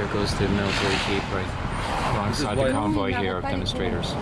There goes the military jeep right? Alongside the convoy here of demonstrators.